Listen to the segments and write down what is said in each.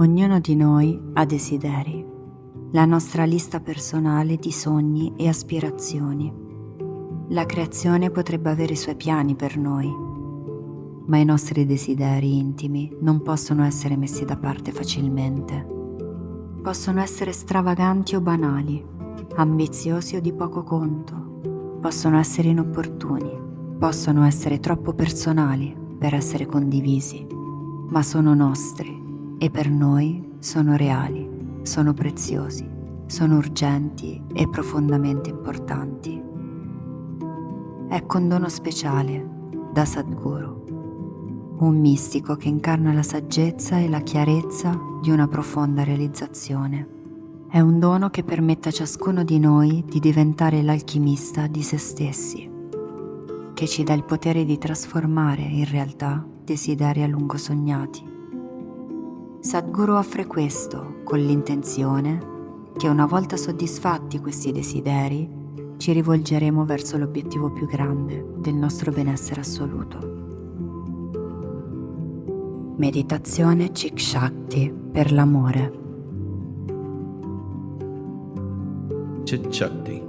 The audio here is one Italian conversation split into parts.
Ognuno di noi ha desideri, la nostra lista personale di sogni e aspirazioni. La creazione potrebbe avere i suoi piani per noi, ma i nostri desideri intimi non possono essere messi da parte facilmente. Possono essere stravaganti o banali, ambiziosi o di poco conto, possono essere inopportuni, possono essere troppo personali per essere condivisi, ma sono nostri e per noi sono reali, sono preziosi, sono urgenti e profondamente importanti. Ecco un dono speciale da Sadhguru, un mistico che incarna la saggezza e la chiarezza di una profonda realizzazione. È un dono che permette a ciascuno di noi di diventare l'alchimista di se stessi, che ci dà il potere di trasformare in realtà desideri a lungo sognati Sadhguru offre questo con l'intenzione che una volta soddisfatti questi desideri ci rivolgeremo verso l'obiettivo più grande del nostro benessere assoluto. Meditazione Chik Shakti per l'amore. Chit Shakti.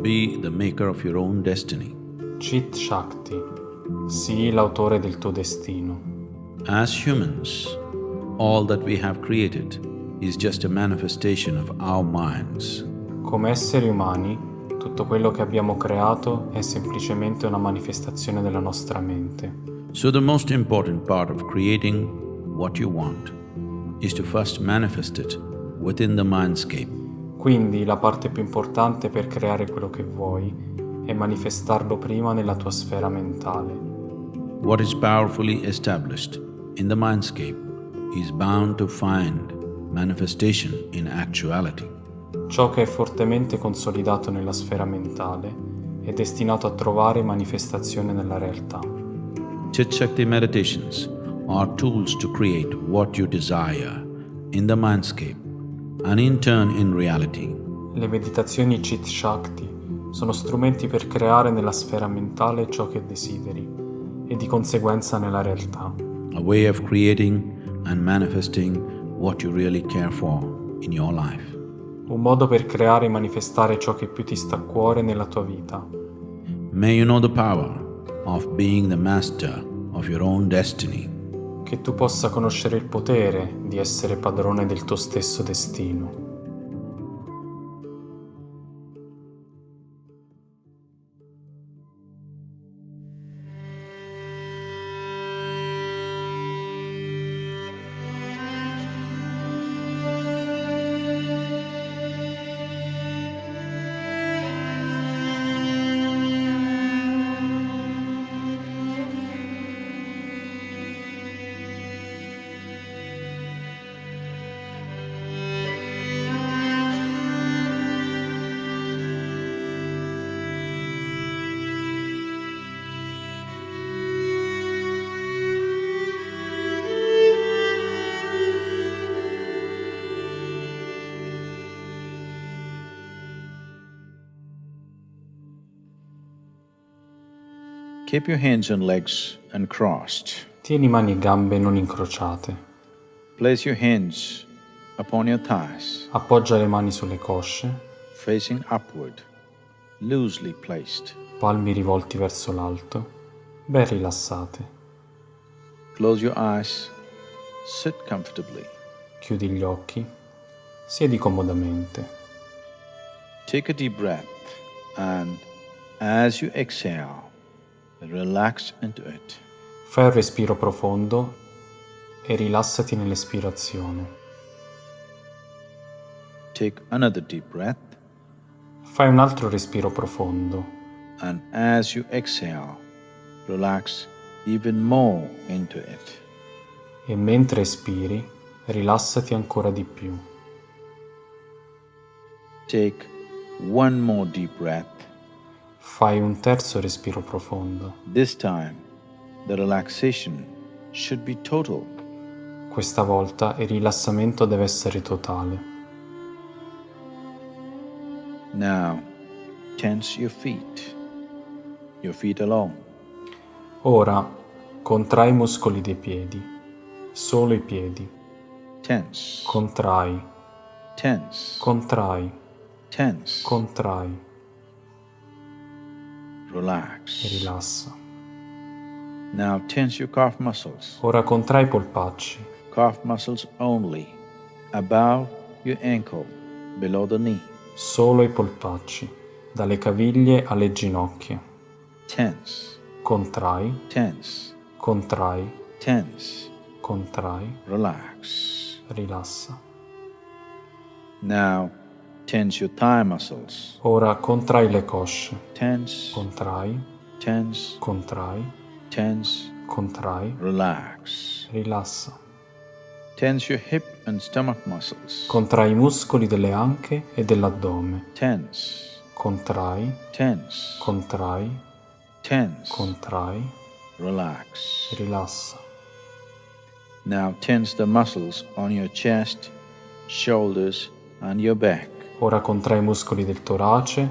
Be the maker of your own destiny. Chit Shakti. Sii l'autore del tuo destino. As humans, all that we have created is just a manifestation of our minds. Come esseri umani, tutto quello che abbiamo creato è semplicemente una manifestazione della nostra mente. So the most important part of creating what you want is to first manifest it within the mindscape. Quindi la parte più importante per creare quello che vuoi è manifestarlo prima nella tua sfera mentale. What is powerfully established in the mindscape is bound to find manifestation in actuality. Ciò che è fortemente consolidato nella sfera mentale è destinato a trovare manifestazione nella realtà. Chit Shakti meditations are tools to create what you desire in the mindscape and in turn in reality. Le meditazioni Chit Shakti sono strumenti per creare nella sfera mentale ciò che desideri e di conseguenza nella realtà. A way of creating and manifesting what you really care for in your life. Un modo per creare e manifestare ciò che più ti sta a cuore nella tua vita. May you know the power of being the master of your own destiny. Che tu possa conoscere il potere di essere padrone del tuo stesso destino. Keep your hands and legs uncrossed. Tieni mani e gambe non incrociate. Place your hands upon your thighs. Appoggia le mani sulle cosce. Facing upward, loosely placed. Palmi rivolti verso l'alto, ben rilassate. Close your eyes. Sit comfortably. Chiudi gli occhi. Siedi comodamente. Take a deep breath and as you exhale. Fai un respiro profondo e rilassati nell'espirazione. Take another deep breath. Fai un altro respiro profondo. And as you exhale, relax even more into it. E mentre espiri, rilassati ancora di più. Take one more deep breath. Fai un terzo respiro profondo. This time, the relaxation should be total. Questa volta il rilassamento deve essere totale. Now, tense your feet, your feet alone. Ora, contrai i muscoli dei piedi, solo i piedi. tense, contrai, tense, contrai, tense, contrai e relax. rilassa. Now tense your calf muscles, Ora contrai i polpacci, calf muscles only, above your ankle, below the knee. solo i polpacci, dalle caviglie alle ginocchia. Tense, Contrai, tense, contrai, tense, contrai, relax. rilassa. Now tense your thigh muscles, Ora contrai le cosce, tense, contrai, tense, contrai, tense, contrai, relax. rilassa. Tense your hip and stomach muscles, Contrai i muscoli delle anche e dell'addome. tense, Contrai, tense, contrai, tense, contrai, relax. rilassa. Now tense the muscles on your chest, shoulders, and your back. Ora contrai i muscoli del torace,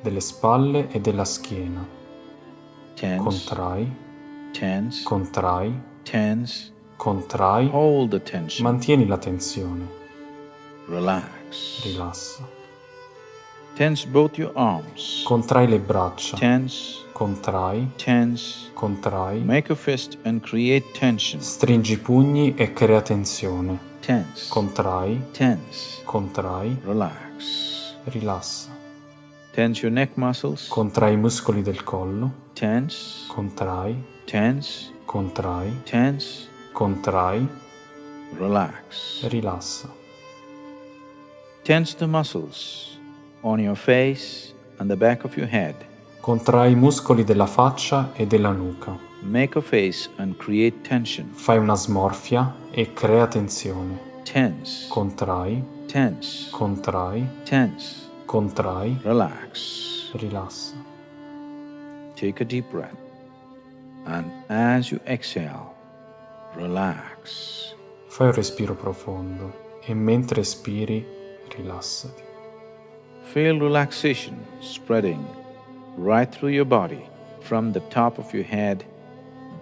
delle spalle e della schiena. Tense, Contrai, tense, contrai, tense. contrai, Hold the tension. mantieni la tensione, Relax. rilassa. Tense both your arms. Contrai le braccia, Tense, contrai, tense. contrai, Make a fist and create tension. stringi i pugni e crea tensione. Tense, Contrai, tense. contrai, Relax. Rilassa. Tense your neck muscles. Contrai i muscoli del collo, Tense, contrai, tense, contrai, tense. contrai, Relax. rilassa. Tense the muscles on your face and the back of your head. Contrai i muscoli della faccia e della nuca. Make a face and create tension. Fai una smorfia e crea tensione. Tense, Contrai, tense, contrai, tense. contrai, Relax. rilassa. Take a deep breath. And as you exhale, relax. Fai un respiro profondo e mentre espiri rilassati. Feel relaxation spreading right through your body from the top of your head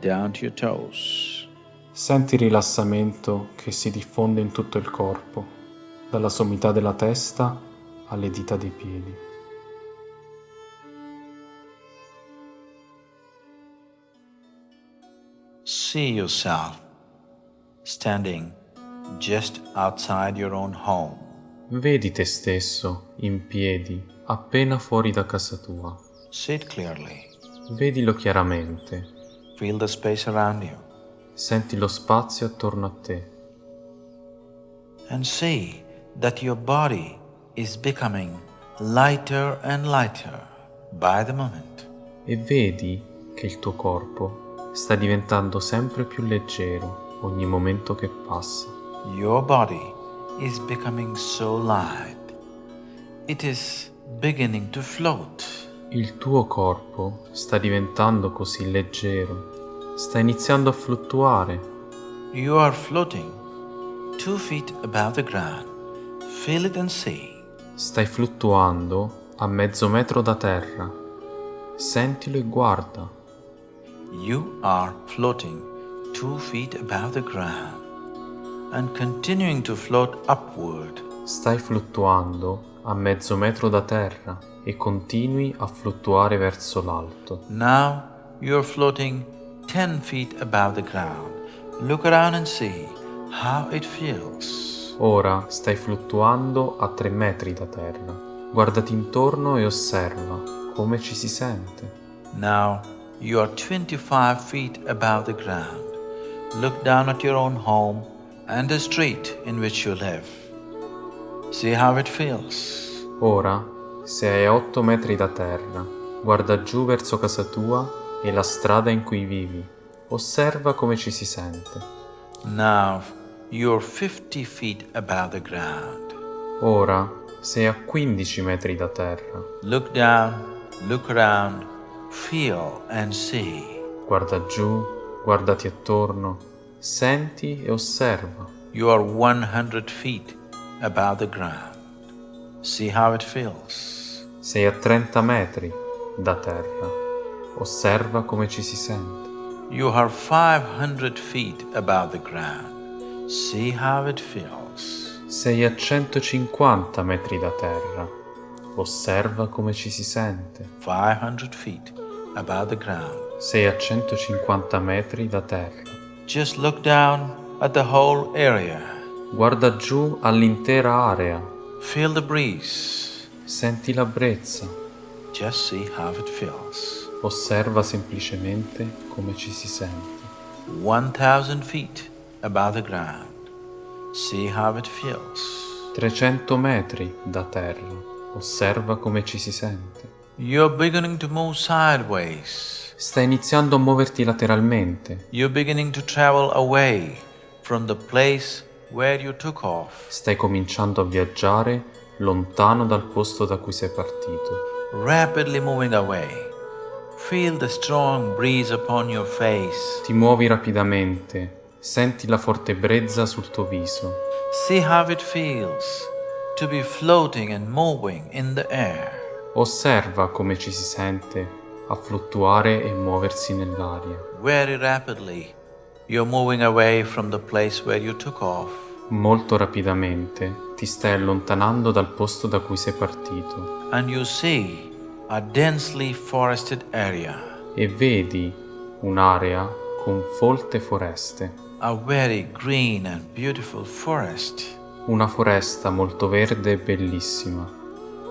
down to your toes. Senti il rilassamento che si diffonde in tutto il corpo, dalla sommità della testa alle dita dei piedi. See yourself standing just outside your own home. Vedi te stesso in piedi appena fuori da casa tua. Sit clearly. Vedilo chiaramente. Feel the space around you Senti lo spazio attorno a te and see that your body is becoming lighter and lighter by the moment. e vedi che il tuo corpo sta diventando sempre più leggero ogni momento che passa. Your body is becoming so light. It is beginning to float. Il tuo corpo sta diventando così leggero, sta iniziando a fluttuare. You are floating two feet above the ground. Stai fluttuando a mezzo metro da terra. Sentilo e guarda. You are floating two feet above the ground and continuing to float upward. Stai fluttuando a mezzo metro da terra e continui a fluttuare verso l'alto. Now you're floating 10 feet above the ground. Look around and see how it feels. Ora stai fluttuando a tre metri da terra. Guardati intorno e osserva come ci si sente. Now you are 25 feet above the ground. Look down at your own home and the street in which you live. See how it feels. Ora sei a 8 metri da terra. Guarda giù verso casa tua e la strada in cui vivi. Osserva come ci si sente. Now you're 50 feet above the ground. Ora sei a 15 metri da terra. Look down, look around, feel and see. Guarda giù, guardati attorno, senti e osserva. You are 100 feet above the ground. See how it feels. Sei a 30 metri da terra. Osserva come ci si sente. You are 500 feet above the ground. Sei a 150 metri da terra. Osserva come ci si sente. 500 feet above the ground. Sei a 150 metri da terra. Just look down at the whole area. Guarda giù all'intera area. Feel the breeze. Senti la brezza. Just see how it feels. Osserva semplicemente come ci si sente. 1000 feet above the ground. See how it feels. 300 metri da terra. Osserva come ci si sente. You're beginning to move sideways. Stai iniziando a muoverti lateralmente. You're beginning to travel away from the place where you took off. Stai cominciando a viaggiare lontano dal posto da cui sei partito. Rapidly moving away. Feel the strong breeze upon your face. Ti muovi rapidamente. Senti la forte brezza sul tuo viso. See how it feels to be floating and moving in the air. Osserva come ci si sente a fluttuare e muoversi nell'aria. Very rapidly, you're moving away from the place where you took off. Molto rapidamente ti stai allontanando dal posto da cui sei partito and you see a densely forested area, e vedi un'area con folte foreste, a very green and beautiful forest. una foresta molto verde e bellissima.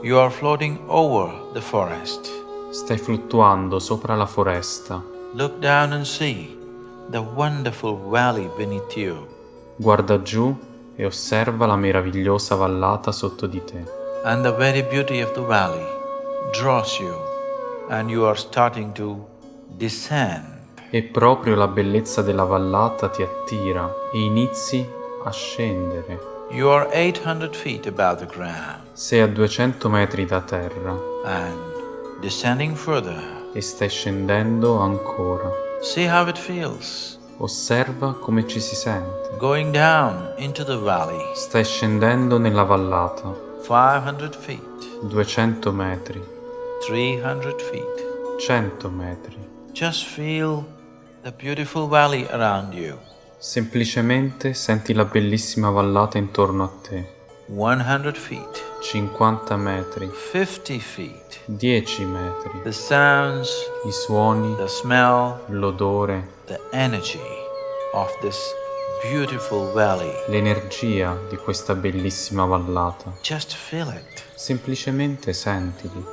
You are floating over the forest. Stai fluttuando sopra la foresta. Look down and see the wonderful valley beneath you. Guarda giù e osserva la meravigliosa vallata sotto di te. And the very beauty of the valley draws you, and you are starting to descend. E proprio la bellezza della vallata ti attira e inizi a scendere. You are 800 feet above the ground, Sei a 200 metri da terra and descending further. e stai scendendo ancora. See how it feels. Osserva come ci si sente. Going down into the valley, Stai scendendo nella vallata, 500 feet, 200 metri, 300 feet. 100 metri. Just feel Semplicemente senti la bellissima vallata intorno a te. 100 feet, 50 metri, 50 feet. 10 metri. The sounds, I suoni, the smell, l'odore, the energy of this beautiful valley. l'energia di questa bellissima vallata. Just feel it. Semplicemente sentili.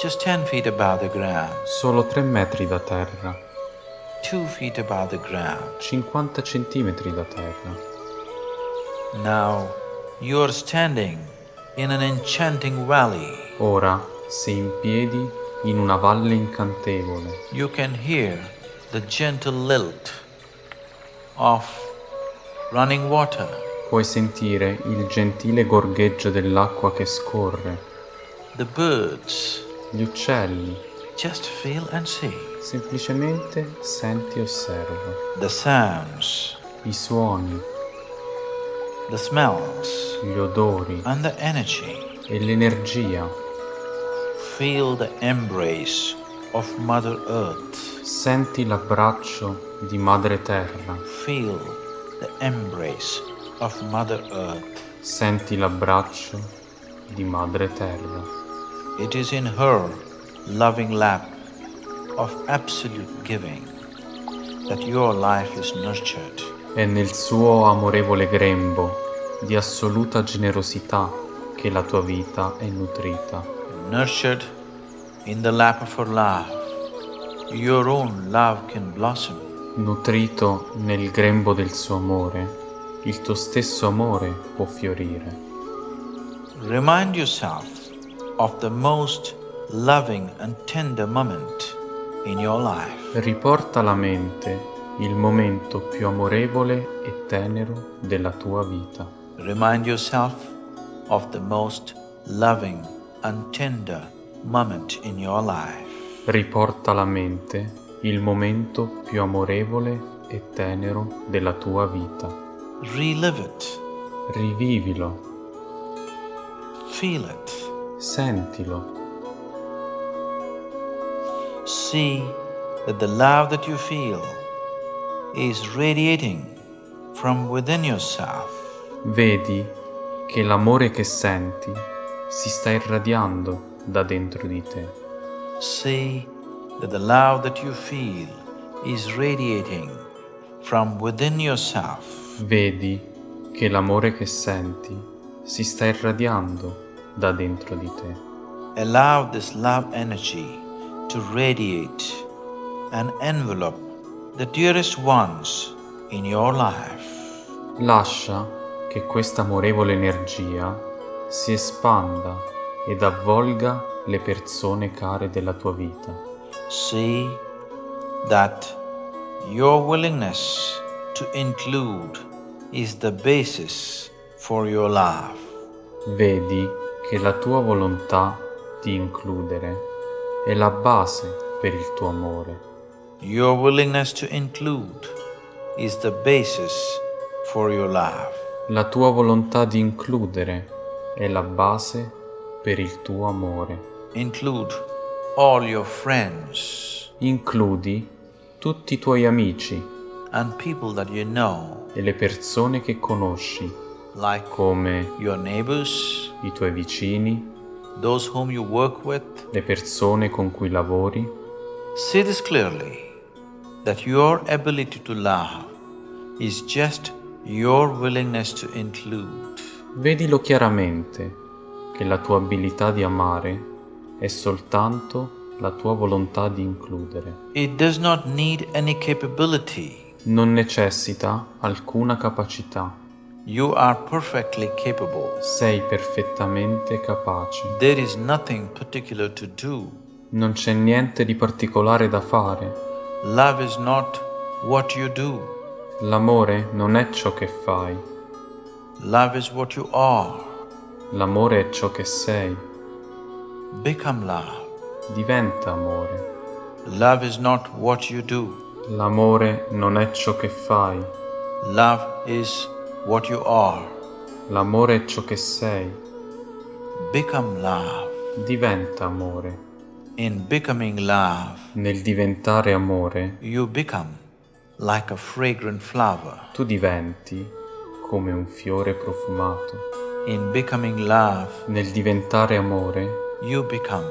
Just 10 feet above the ground, Solo 3 metri da terra, 50 centimetri da terra. Now you are standing in an enchanting valley. Ora sei in piedi in una valle incantevole. You can hear the gentle lilt of running water. Puoi sentire il gentile gorgheggio dell'acqua che scorre, The birds. gli uccelli. Just feel and see. Semplicemente senti e osserva. The sounds, I suoni, the smells, gli odori and the energy. e l'energia. Feel the embrace of Mother Earth. Senti l'abbraccio di Madre Terra. Feel the embrace of Mother Earth. Senti l'abbraccio di Madre Terra. It is in her loving lap of absolute giving that your life is nurtured. È nel suo amorevole grembo di assoluta generosità che la tua vita è nutrita. Nurtured in the lap of her love, your own love can blossom. Nutrito nel grembo del suo amore, il tuo stesso amore può fiorire. Remind yourself of the most loving and tender moment in your life. Riporta alla mente il momento più amorevole e tenero della tua vita. Remind yourself of the most loving and tender moment in your life. Riporta alla mente il momento più amorevole e tenero della tua vita. Relive it, Rivivilo, feel it, sentilo, see that the love that you feel is radiating from within yourself. Vedi che l'amore che senti si sta irradiando da dentro di te. See that the love that you feel is radiating from within yourself. Vedi che l'amore che senti si sta irradiando da dentro di te. Allow this love energy to radiate and envelop the dearest ones in your life. Lascia che questa amorevole energia si espanda ed avvolga le persone care della tua vita. See that your willingness to include is the basis for your love. Vedi che la tua volontà di includere è la base per il tuo amore. Your willingness to include is the basis for your love. La tua volontà di includere è la base per il tuo amore. Include all your friends Includi tutti i tuoi amici and people that you know, e le persone che conosci, like come your neighbors, i tuoi vicini, those whom you work with. le persone con cui lavori. See this clearly that your ability to love is just your willingness to include. Vedilo chiaramente che la tua abilità di amare è soltanto la tua volontà di includere. It does not need any capability. Non necessita alcuna capacità. You are perfectly capable. Sei perfettamente capace. There is nothing particular to do. Non c'è niente di particolare da fare. Love is not what you do. L'amore non è ciò che fai. Love is what you are. L'amore è ciò che sei. Become love. Diventa amore. Love is not what you do. L'amore non è ciò che fai. Love is what you are. L'amore è ciò che sei. Become love. Diventa amore. In becoming love, Nel diventare amore, you become like a fragrant flower. tu diventi come un fiore profumato. In becoming love, Nel diventare amore, you become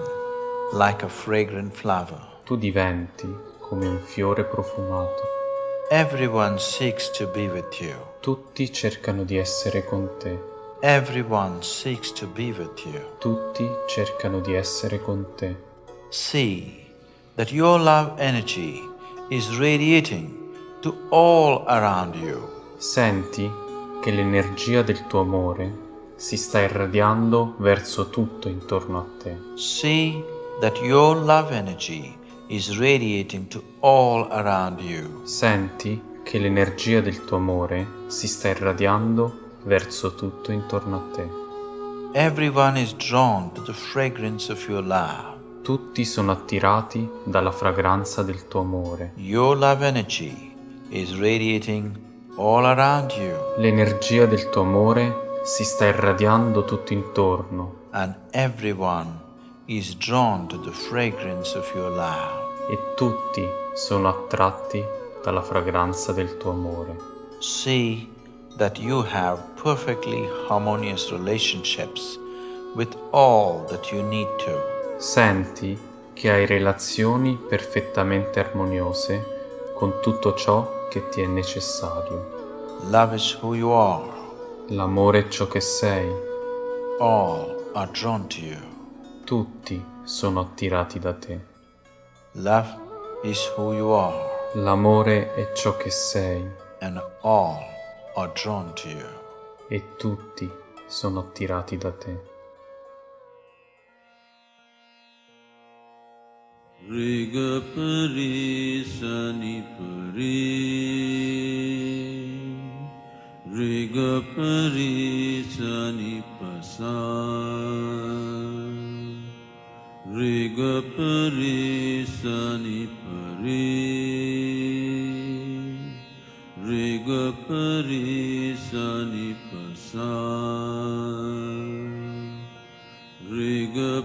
like a fragrant flower. tu diventi come un fiore profumato. Everyone seeks to be with you. Tutti cercano di essere con te. Everyone seeks to be with you. Tutti cercano di essere con te. See that your love energy is radiating to all around you. Senti che l'energia del tuo amore si sta irradiando verso tutto intorno a te. See that your love energy is radiating to all around you. Senti che l'energia del tuo amore si sta irradiando verso tutto intorno a te. Everyone is drawn to the fragrance of your love. Tutti sono attirati dalla fragranza del tuo amore. Your love energy is radiating all around you, L'energia del tuo amore si sta irradiando tutto intorno and everyone is drawn to the fragrance of your love. e tutti sono attratti dalla fragranza del tuo amore. See that you have perfectly harmonious relationships with all that you need to. Senti che hai relazioni perfettamente armoniose con tutto ciò che ti è necessario. Love is who you are. L'amore è ciò che sei. All are drawn to you. Tutti sono attirati da te. Love is who you are, L'amore è ciò che sei and all are drawn to you. e tutti sono attirati da te. Riga pari sani pari Riga pari sani pasa Riga pari sani pari Riga pari sani pasa Riga